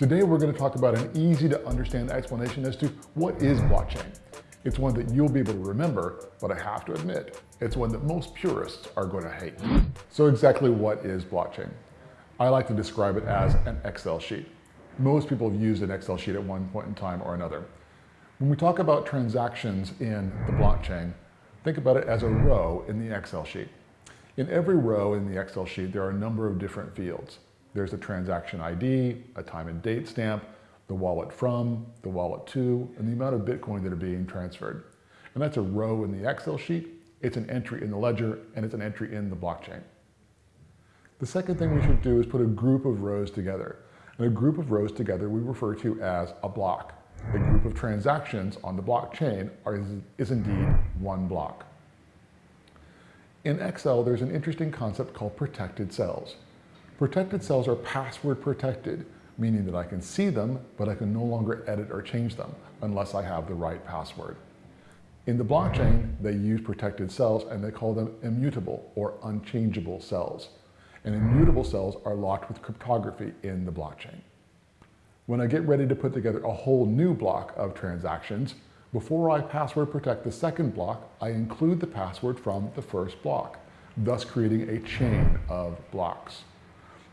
Today we're going to talk about an easy to understand explanation as to what is blockchain. It's one that you'll be able to remember, but I have to admit, it's one that most purists are going to hate. So exactly what is blockchain? I like to describe it as an Excel sheet. Most people have used an Excel sheet at one point in time or another. When we talk about transactions in the blockchain, think about it as a row in the Excel sheet. In every row in the Excel sheet, there are a number of different fields. There's a transaction ID, a time and date stamp, the wallet from, the wallet to, and the amount of Bitcoin that are being transferred. And that's a row in the Excel sheet, it's an entry in the ledger, and it's an entry in the blockchain. The second thing we should do is put a group of rows together. And a group of rows together we refer to as a block. A group of transactions on the blockchain are, is indeed one block. In Excel, there's an interesting concept called protected cells. Protected cells are password protected, meaning that I can see them, but I can no longer edit or change them unless I have the right password. In the blockchain, they use protected cells and they call them immutable or unchangeable cells. And immutable cells are locked with cryptography in the blockchain. When I get ready to put together a whole new block of transactions, before I password protect the second block, I include the password from the first block, thus creating a chain of blocks.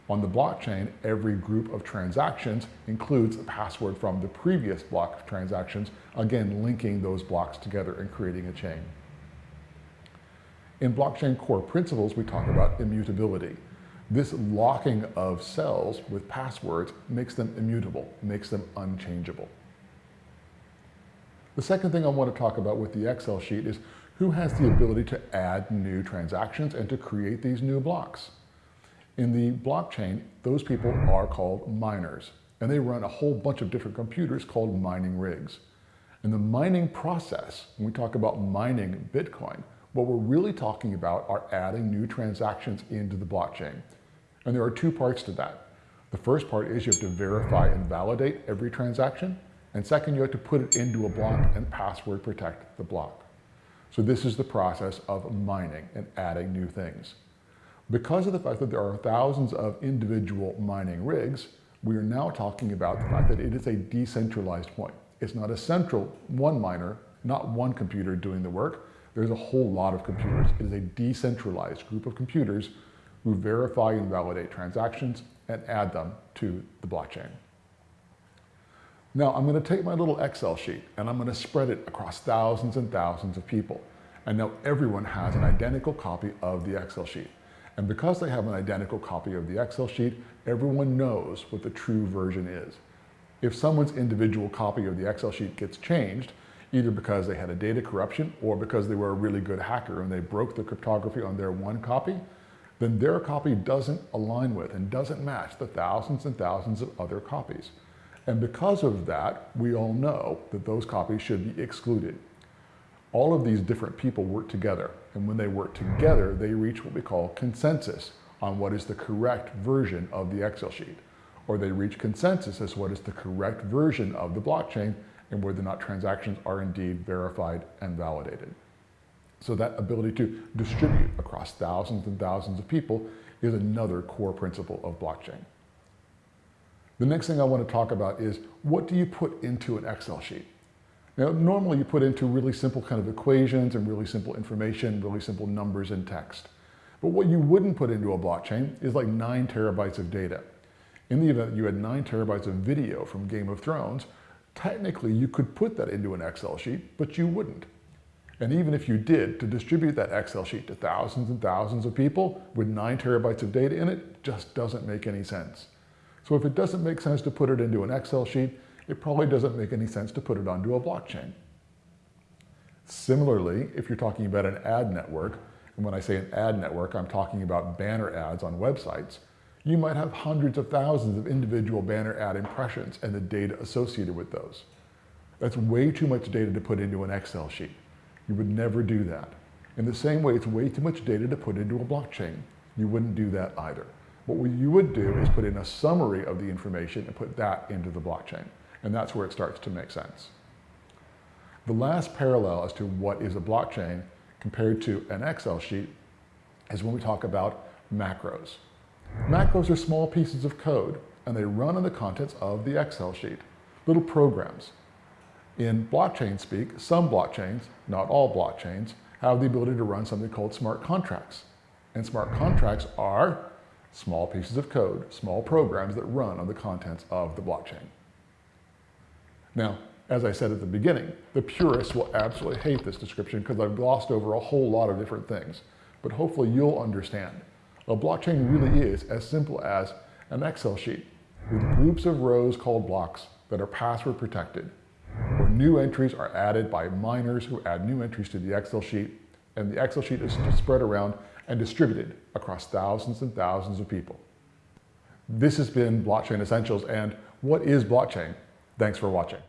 On the blockchain, every group of transactions includes a password from the previous block of transactions, again linking those blocks together and creating a chain. In blockchain core principles, we talk about immutability. This locking of cells with passwords makes them immutable, makes them unchangeable. The second thing I want to talk about with the Excel sheet is who has the ability to add new transactions and to create these new blocks. In the blockchain, those people are called miners, and they run a whole bunch of different computers called mining rigs. In the mining process, when we talk about mining Bitcoin, what we're really talking about are adding new transactions into the blockchain. And there are two parts to that. The first part is you have to verify and validate every transaction. And second, you have to put it into a block and password protect the block. So this is the process of mining and adding new things. Because of the fact that there are thousands of individual mining rigs, we are now talking about the fact that it is a decentralized point. It's not a central one miner, not one computer doing the work. There's a whole lot of computers. It is a decentralized group of computers who verify and validate transactions and add them to the blockchain. Now I'm going to take my little Excel sheet and I'm going to spread it across thousands and thousands of people. And now everyone has an identical copy of the Excel sheet. And because they have an identical copy of the Excel sheet, everyone knows what the true version is. If someone's individual copy of the Excel sheet gets changed, either because they had a data corruption or because they were a really good hacker and they broke the cryptography on their one copy, then their copy doesn't align with and doesn't match the thousands and thousands of other copies. And because of that, we all know that those copies should be excluded. All of these different people work together, and when they work together, they reach what we call consensus on what is the correct version of the Excel sheet. Or they reach consensus as what is the correct version of the blockchain and whether or not transactions are indeed verified and validated. So that ability to distribute across thousands and thousands of people is another core principle of blockchain. The next thing I want to talk about is what do you put into an Excel sheet? Now, normally you put into really simple kind of equations and really simple information, really simple numbers and text. But what you wouldn't put into a blockchain is like nine terabytes of data. In the event you had nine terabytes of video from Game of Thrones, technically you could put that into an Excel sheet, but you wouldn't. And even if you did, to distribute that Excel sheet to thousands and thousands of people with nine terabytes of data in it just doesn't make any sense. So if it doesn't make sense to put it into an Excel sheet, it probably doesn't make any sense to put it onto a blockchain. Similarly, if you're talking about an ad network, and when I say an ad network, I'm talking about banner ads on websites, you might have hundreds of thousands of individual banner ad impressions and the data associated with those. That's way too much data to put into an Excel sheet. You would never do that. In the same way, it's way too much data to put into a blockchain. You wouldn't do that either. What you would do is put in a summary of the information and put that into the blockchain. And that's where it starts to make sense. The last parallel as to what is a blockchain compared to an Excel sheet is when we talk about macros. Macros are small pieces of code and they run on the contents of the Excel sheet, little programs. In blockchain speak, some blockchains, not all blockchains, have the ability to run something called smart contracts. And smart contracts are small pieces of code, small programs that run on the contents of the blockchain. Now, as I said at the beginning, the purists will absolutely hate this description because I've glossed over a whole lot of different things. But hopefully you'll understand. A blockchain really is as simple as an Excel sheet with groups of rows called blocks that are password protected, where new entries are added by miners who add new entries to the Excel sheet, and the Excel sheet is spread around and distributed across thousands and thousands of people. This has been Blockchain Essentials, and what is blockchain? Thanks for watching.